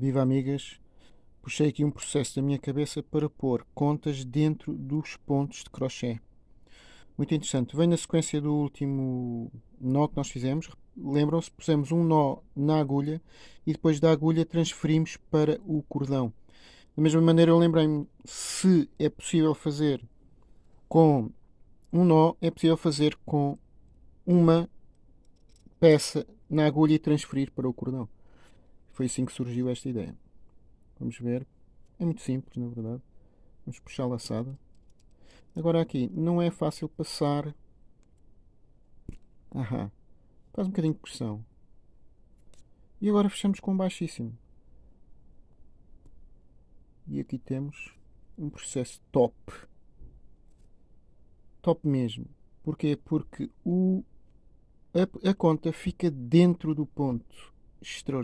Viva amigas! Puxei aqui um processo da minha cabeça para pôr contas dentro dos pontos de crochê. Muito interessante. Vem na sequência do último nó que nós fizemos. Lembram-se? Pusemos um nó na agulha e depois da agulha transferimos para o cordão. Da mesma maneira eu lembrei-me, se é possível fazer com um nó, é possível fazer com uma peça na agulha e transferir para o cordão. Foi assim que surgiu esta ideia. Vamos ver. É muito simples, na verdade. Vamos puxar a laçada. Agora aqui, não é fácil passar... Aham. Faz um bocadinho de pressão. E agora fechamos com baixíssimo. E aqui temos um processo top. Top mesmo. Porquê? Porque o, a, a conta fica dentro do ponto. Extraordinário.